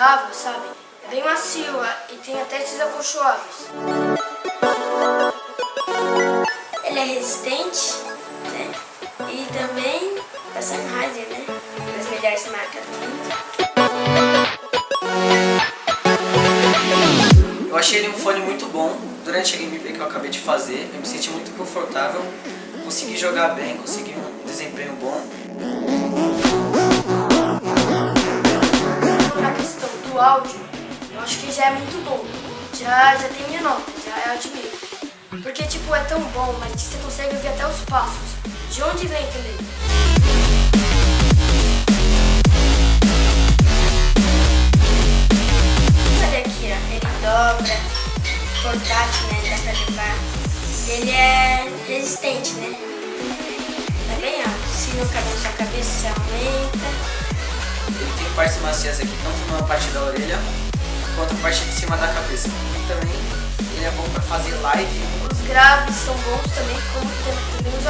confortável, sabe? É bem macio e tem até esses acolchoados. Ele é resistente, né? E também da Sennheiser, né? Das melhores marcas do mundo. Eu achei ele um fone muito bom. Durante a gameplay que eu acabei de fazer, eu me senti muito confortável. Consegui jogar bem, consegui um desempenho bom. Áudio, eu acho que já é muito bom. Já, já tem minha nota, já eu admiro. Porque, tipo, é tão bom, mas você consegue ouvir até os passos. De onde vem também? Olha aqui, ó. Ele dobra, portátil, né? Dá pra levar. Ele é resistente, né? Tá bem alto. Se não caber na sua cabeça, você aumenta. Partes macias aqui, tanto na parte da orelha quanto na parte de cima da cabeça. E também ele é bom pra fazer live. Os graves são bons também, como também os